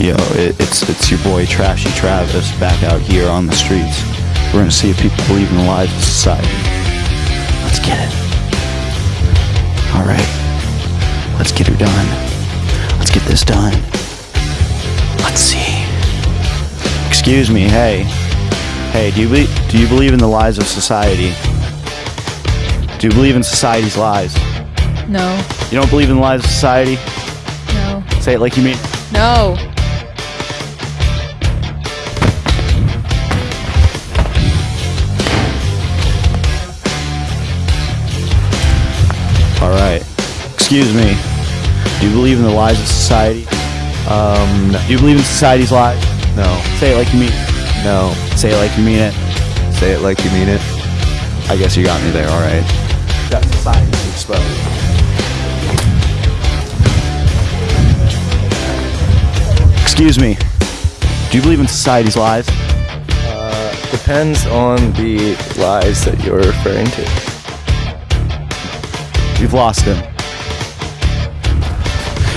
Yo, it, it's it's your boy Trashy Travis back out here on the streets. We're gonna see if people believe in the lies of society. Let's get it. All right, let's get her done. Let's get this done. Let's see. Excuse me, hey, hey, do you be- do you believe in the lies of society? Do you believe in society's lies? No. You don't believe in the lies of society? No. Say it like you mean. No. All right. Excuse me. Do you believe in the lies of society? Um, Do you believe in society's lies? no, Say it like you mean. it. no. Say it like you mean it. Say it like you mean it. I guess you got me there. All right. That society exposed. Excuse me. Do you believe in society's lies? Depends on the lies that you're referring to. We've lost him.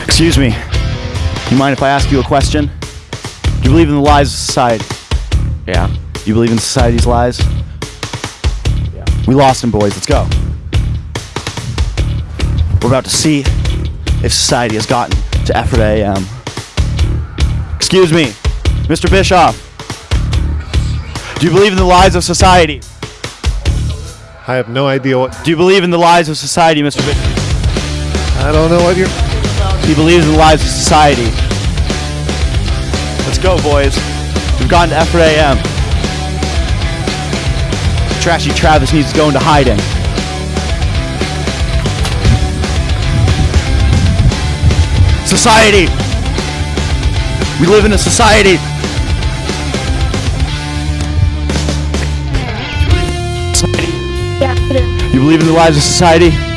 Excuse me. You mind if I ask you a question? Do you believe in the lies of society? Yeah. Do you believe in society's lies? Yeah. We lost him, boys. Let's go. We're about to see if society has gotten to Effort AM. Excuse me, Mr. Bischoff. Do you believe in the lies of society? I have no idea what. Do you believe in the lies of society, Mr. Bischoff? I don't know what you're. He believes in the lies of society. Let's go, boys. We've gotten to Effort AM. Trashy Travis needs to go into hiding. Society! We live in a society! You believe in the lies of society?